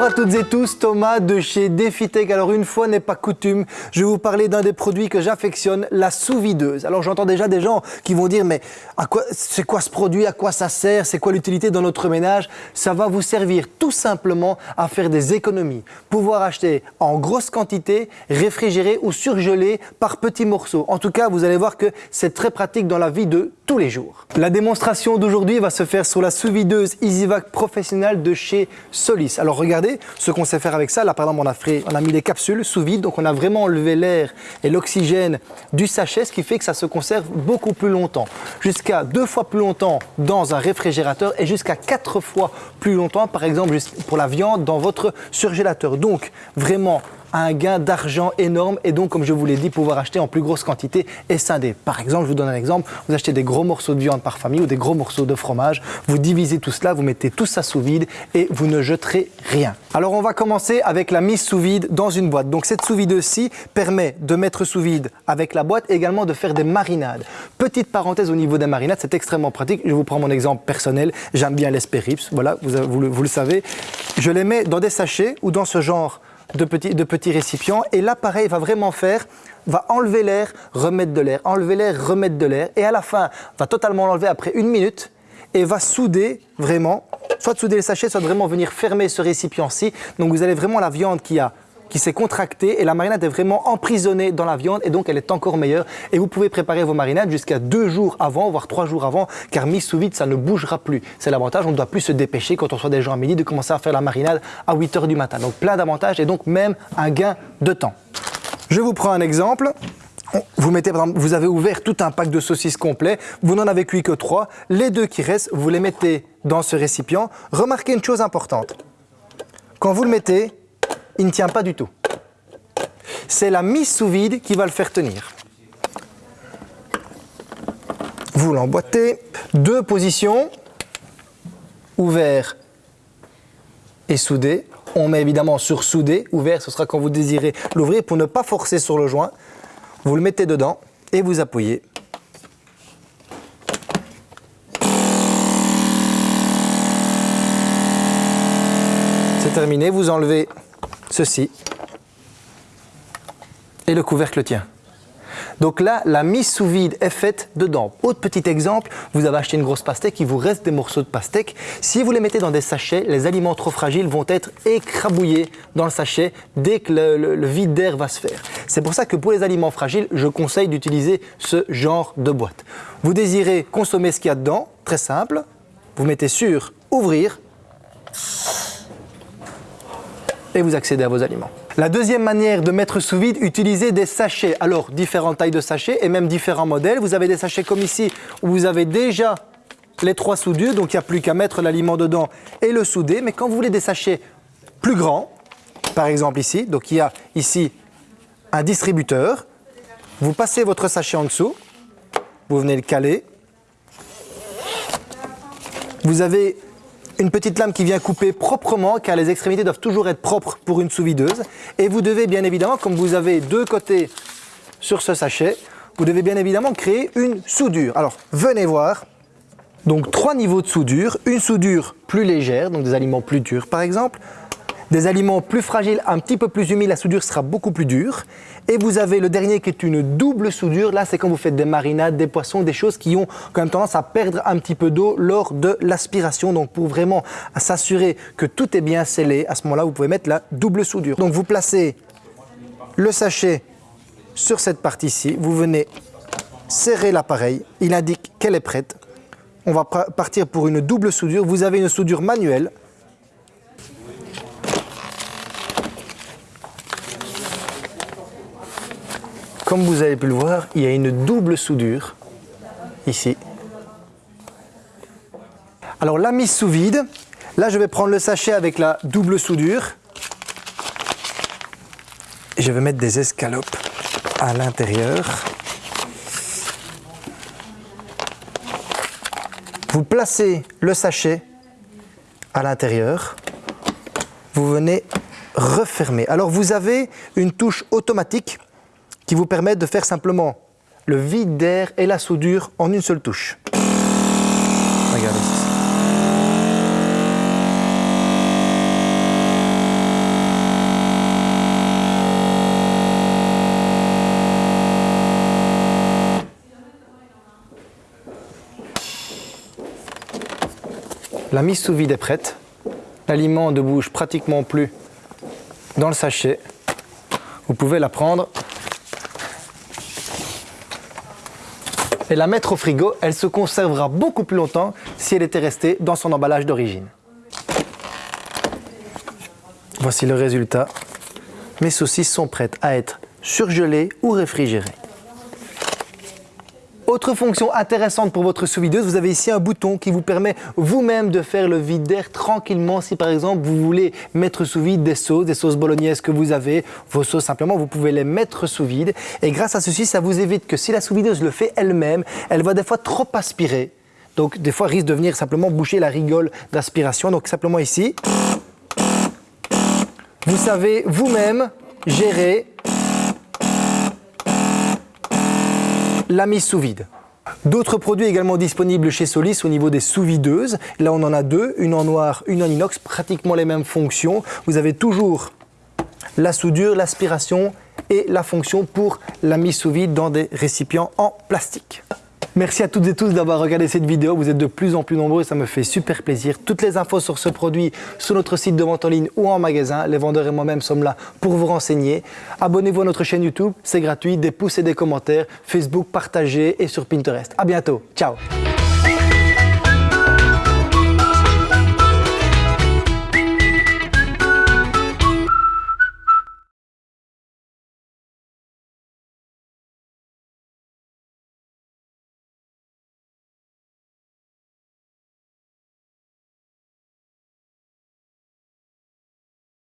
Bonjour à toutes et tous, Thomas de chez Defitech. Alors une fois n'est pas coutume, je vais vous parler d'un des produits que j'affectionne, la sous-videuse. Alors j'entends déjà des gens qui vont dire mais à quoi c'est quoi ce produit, à quoi ça sert, c'est quoi l'utilité dans notre ménage? Ça va vous servir tout simplement à faire des économies, pouvoir acheter en grosse quantité, réfrigérer ou surgeler par petits morceaux. En tout cas, vous allez voir que c'est très pratique dans la vie de tous les jours. La démonstration d'aujourd'hui va se faire sur la sous-videuse EasyVac professionnelle de chez Solis. Alors regardez ce qu'on sait faire avec ça. Là, par exemple, on a, on a mis des capsules sous vide, donc on a vraiment enlevé l'air et l'oxygène du sachet, ce qui fait que ça se conserve beaucoup plus longtemps. Jusqu'à deux fois plus longtemps dans un réfrigérateur et jusqu'à quatre fois plus longtemps, par exemple, pour la viande dans votre surgélateur. Donc, vraiment un gain d'argent énorme et donc, comme je vous l'ai dit, pouvoir acheter en plus grosse quantité et scinder. Par exemple, je vous donne un exemple, vous achetez des gros morceaux de viande par famille ou des gros morceaux de fromage, vous divisez tout cela, vous mettez tout ça sous vide et vous ne jeterez rien. Alors, on va commencer avec la mise sous vide dans une boîte. Donc, cette sous vide-ci permet de mettre sous vide avec la boîte et également de faire des marinades. Petite parenthèse au niveau des marinades, c'est extrêmement pratique. Je vous prends mon exemple personnel, j'aime bien les voilà, vous, vous le savez. Je les mets dans des sachets ou dans ce genre de petits, de petits récipients et l'appareil va vraiment faire, va enlever l'air, remettre de l'air, enlever l'air, remettre de l'air et à la fin va totalement l'enlever après une minute et va souder vraiment, soit souder le sachet, soit vraiment venir fermer ce récipient-ci. Donc vous avez vraiment la viande qui a qui s'est contractée et la marinade est vraiment emprisonnée dans la viande et donc elle est encore meilleure. Et vous pouvez préparer vos marinades jusqu'à deux jours avant, voire trois jours avant, car mis sous vide, ça ne bougera plus. C'est l'avantage, on ne doit plus se dépêcher quand on soit des gens à midi de commencer à faire la marinade à 8 heures du matin. Donc plein d'avantages et donc même un gain de temps. Je vous prends un exemple. Vous, mettez, vous avez ouvert tout un pack de saucisses complet, vous n'en avez cuit que trois. Les deux qui restent, vous les mettez dans ce récipient. Remarquez une chose importante. Quand vous le mettez, il ne tient pas du tout. C'est la mise sous vide qui va le faire tenir. Vous l'emboîtez, deux positions, ouvert et soudé. On met évidemment sur soudé, ouvert, ce sera quand vous désirez l'ouvrir pour ne pas forcer sur le joint. Vous le mettez dedans et vous appuyez. C'est terminé, vous enlevez ceci, et le couvercle tient. Donc là, la mise sous vide est faite dedans. Autre petit exemple, vous avez acheté une grosse pastèque, il vous reste des morceaux de pastèque. Si vous les mettez dans des sachets, les aliments trop fragiles vont être écrabouillés dans le sachet dès que le, vide d'air va se faire. C'est pour ça que pour les aliments fragiles, je conseille d'utiliser ce genre de boîte. Vous désirez consommer ce qu'il y a dedans, très simple, vous mettez sur ouvrir, et vous accédez à vos aliments. La deuxième manière de mettre sous vide, utiliser des sachets. Alors, différentes tailles de sachets et même différents modèles. Vous avez des sachets comme ici où vous avez déjà les trois soudures, donc il n'y a plus qu'à mettre l'aliment dedans et le souder. Mais quand vous voulez des sachets plus grands, par exemple ici, donc il y a ici un distributeur, vous passez votre sachet en dessous, vous venez le caler, vous avez une petite lame qui vient couper proprement car les extrémités doivent toujours être propres pour une sous-videuse. Et vous devez bien évidemment, comme vous avez deux côtés sur ce sachet, vous devez bien évidemment créer une soudure. Alors venez voir, donc trois niveaux de soudure, une soudure plus légère, donc des aliments plus durs par exemple, des aliments plus fragiles, un petit peu plus humides, la soudure sera beaucoup plus dure. Et vous avez le dernier qui est une double soudure. Là, c'est quand vous faites des marinades, des poissons, des choses qui ont quand même tendance à perdre un petit peu d'eau lors de l'aspiration. Donc, pour vraiment s'assurer que tout est bien scellé, à ce moment-là, vous pouvez mettre la double soudure. Donc, vous placez le sachet sur cette partie-ci. Vous venez serrer l'appareil. Il indique qu'elle est prête. On va partir pour une double soudure. Vous avez une soudure manuelle Comme vous avez pu le voir, il y a une double soudure ici. Alors la mise sous vide, là je vais prendre le sachet avec la double soudure je vais mettre des escalopes à l'intérieur. Vous placez le sachet à l'intérieur, vous venez refermer. Alors vous avez une touche automatique qui vous permettent de faire simplement le vide d'air et la soudure en une seule touche. Regardez. La mise sous vide est prête. L'aliment ne bouge pratiquement plus dans le sachet. Vous pouvez la prendre et la mettre au frigo. Elle se conservera beaucoup plus longtemps si elle était restée dans son emballage d'origine. Voici le résultat. Mes saucisses sont prêtes à être surgelées ou réfrigérées. Autre fonction intéressante pour votre sous-videuse, vous avez ici un bouton qui vous permet vous-même de faire le vide d'air tranquillement. Si par exemple vous voulez mettre sous vide des sauces, des sauces bolognaises que vous avez, vos sauces simplement, vous pouvez les mettre sous vide. Et grâce à ceci, ça vous évite que si la sous-videuse le fait elle-même, elle va des fois trop aspirer. Donc des fois risque de venir simplement boucher la rigole d'aspiration. Donc simplement ici, vous savez vous-même gérer la mise sous vide. D'autres produits également disponibles chez Solis au niveau des sous-videuses. Là, on en a deux, une en noir, une en inox, pratiquement les mêmes fonctions. Vous avez toujours la soudure, l'aspiration et la fonction pour la mise sous vide dans des récipients en plastique. Merci à toutes et tous d'avoir regardé cette vidéo. Vous êtes de plus en plus nombreux ça me fait super plaisir. Toutes les infos sur ce produit sur notre site de vente en ligne ou en magasin. Les vendeurs et moi-même sommes là pour vous renseigner. Abonnez-vous à notre chaîne YouTube, c'est gratuit. Des pouces et des commentaires. Facebook, partagez et sur Pinterest. À bientôt. Ciao